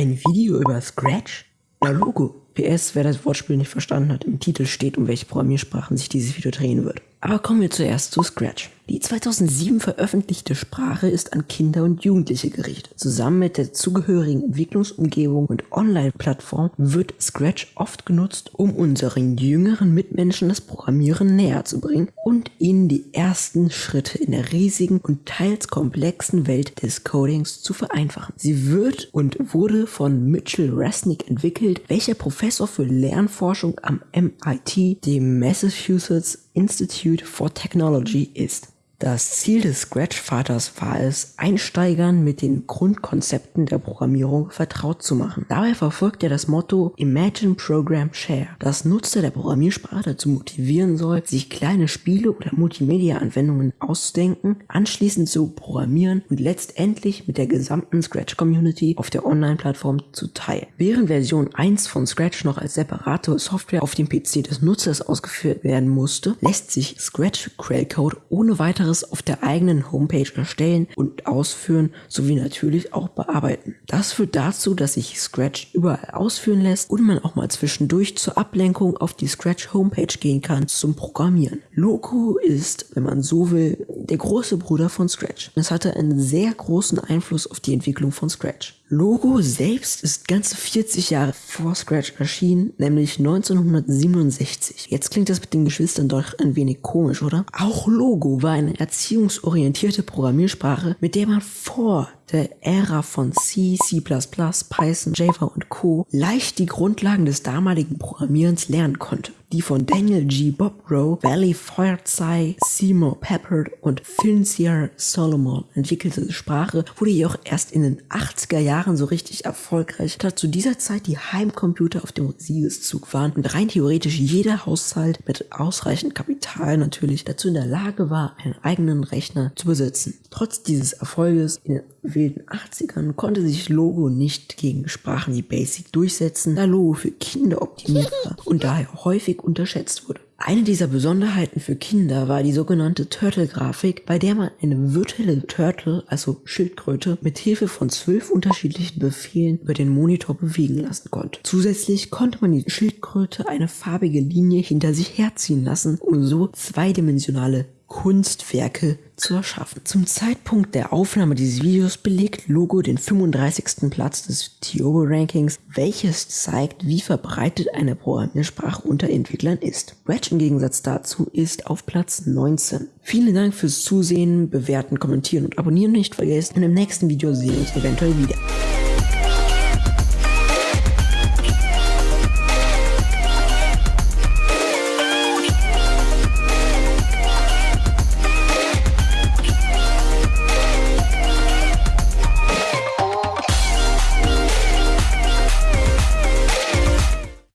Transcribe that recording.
Ein Video über Scratch? Na Logo. PS, wer das Wortspiel nicht verstanden hat, im Titel steht, um welche Programmiersprachen sich dieses Video drehen wird. Aber kommen wir zuerst zu Scratch. Die 2007 veröffentlichte Sprache ist an Kinder und Jugendliche gerichtet. Zusammen mit der zugehörigen Entwicklungsumgebung und Online-Plattform wird Scratch oft genutzt, um unseren jüngeren Mitmenschen das Programmieren näher zu bringen und ihnen die ersten Schritte in der riesigen und teils komplexen Welt des Codings zu vereinfachen. Sie wird und wurde von Mitchell Resnick entwickelt, welcher Professor für Lernforschung am MIT, dem Massachusetts Institute for Technology ist. Das Ziel des Scratch-Vaters war es, Einsteigern mit den Grundkonzepten der Programmierung vertraut zu machen. Dabei verfolgt er das Motto Imagine Program Share, das Nutzer der Programmiersprache dazu motivieren soll, sich kleine Spiele oder Multimedia-Anwendungen auszudenken, anschließend zu programmieren und letztendlich mit der gesamten Scratch-Community auf der Online-Plattform zu teilen. Während Version 1 von Scratch noch als separate Software auf dem PC des Nutzers ausgeführt werden musste, lässt sich Scratch Quellcode ohne weiteres anderes auf der eigenen Homepage erstellen und ausführen sowie natürlich auch bearbeiten. Das führt dazu, dass sich Scratch überall ausführen lässt und man auch mal zwischendurch zur Ablenkung auf die Scratch Homepage gehen kann zum Programmieren. Loco ist, wenn man so will, der große Bruder von Scratch. Es hatte einen sehr großen Einfluss auf die Entwicklung von Scratch. Logo selbst ist ganze 40 Jahre vor Scratch erschienen, nämlich 1967. Jetzt klingt das mit den Geschwistern doch ein wenig komisch, oder? Auch Logo war eine erziehungsorientierte Programmiersprache, mit der man vor der Ära von C, C++, Python, Java und Co. leicht die Grundlagen des damaligen Programmierens lernen konnte. Die von Daniel G. Bobrow, Valley Forsyth, Seymour Peppard und Finzier Solomon entwickelte Sprache wurde jedoch erst in den 80er Jahren so richtig erfolgreich, da zu dieser Zeit die Heimcomputer auf dem Siegeszug waren und rein theoretisch jeder Haushalt mit ausreichend Kapital natürlich dazu in der Lage war, einen eigenen Rechner zu besitzen. Trotz dieses Erfolges in den wilden 80ern konnte sich Logo nicht gegen Sprachen wie Basic durchsetzen, da Logo für Kinder optimiert war und daher häufig unterschätzt wurde. Eine dieser Besonderheiten für Kinder war die sogenannte Turtle-Grafik, bei der man eine virtuelle Turtle, also Schildkröte, mit Hilfe von zwölf unterschiedlichen Befehlen über den Monitor bewegen lassen konnte. Zusätzlich konnte man die Schildkröte eine farbige Linie hinter sich herziehen lassen, um so zweidimensionale Kunstwerke zu erschaffen. Zum Zeitpunkt der Aufnahme dieses Videos belegt Logo den 35. Platz des Tiobo Rankings, welches zeigt, wie verbreitet eine Programmiersprache unter Entwicklern ist. Wedge im Gegensatz dazu ist auf Platz 19. Vielen Dank fürs Zusehen, bewerten, kommentieren und abonnieren nicht vergessen und im nächsten Video sehen wir uns eventuell wieder.